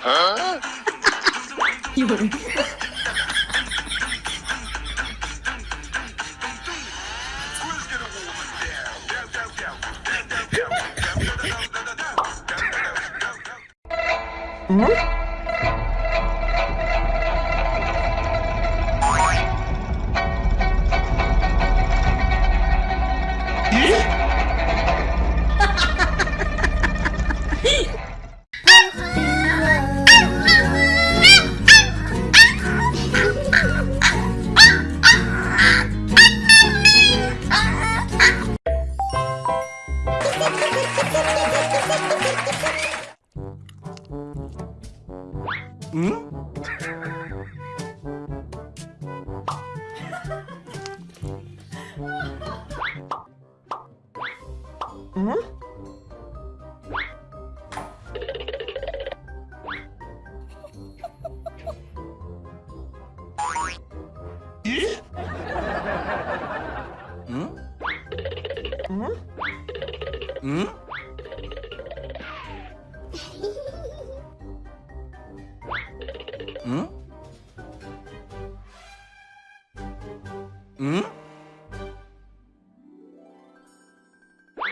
Huh? You. ん？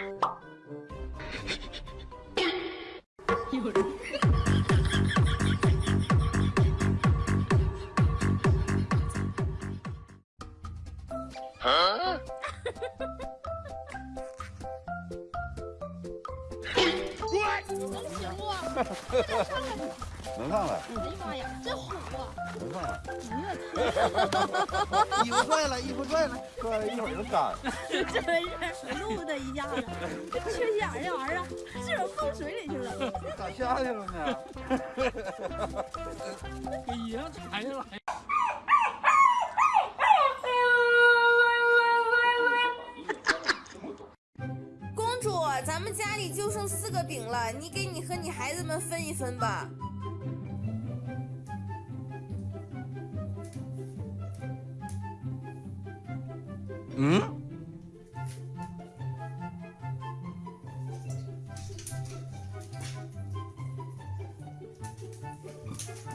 能 上来！哎呀妈呀，真火啊！能上来！衣服拽了，衣服拽了，拽了一会儿就干。真是露的一下子，这缺心眼儿这玩意儿，是不碰水里去了？咋下去了呢？给衣裳踩下来。公主，咱们家里就剩四个饼了，你给你和你孩子们分一分吧。 응?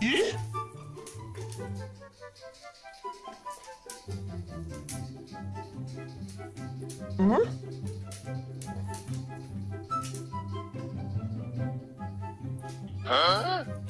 예? 응? 어?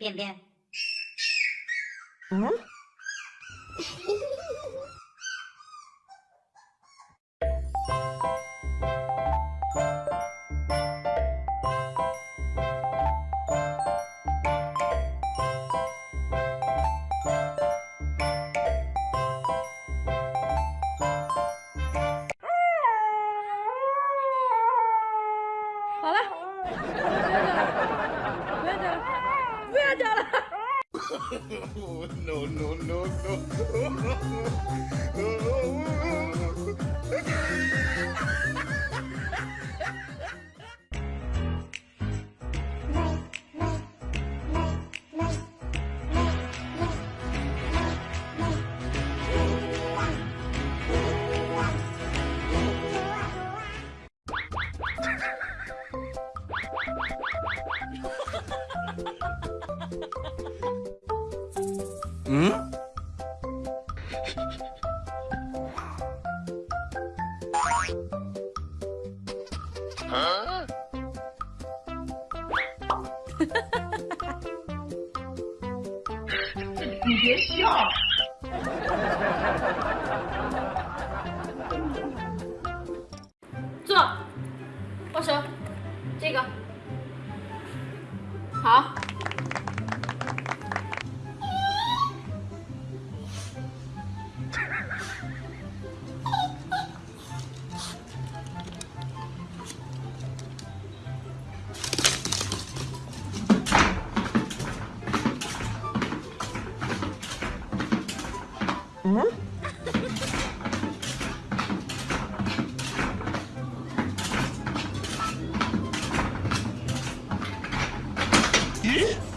便便。嗯 no no no no！嗯？你别笑。坐，握手，这个，好。Hum? Hum?